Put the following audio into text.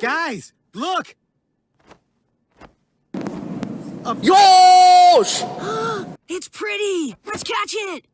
Guys, look! A Yosh! it's pretty! Let's catch it!